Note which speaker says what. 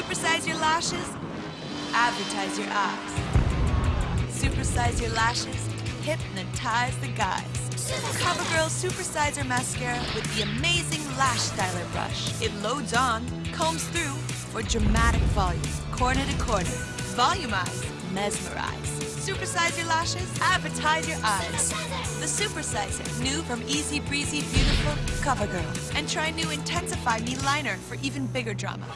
Speaker 1: Supersize your lashes, advertise your eyes. Supersize your lashes, hypnotize the guys. CoverGirl Supersizer Mascara with the amazing Lash Styler Brush. It loads on, combs through for dramatic volume, corner to corner. Volumize, mesmerize. Supersize your lashes, advertise your eyes. The Supersizer, new from Easy Breezy Beautiful CoverGirl. And try new Intensify Me Liner for even bigger drama.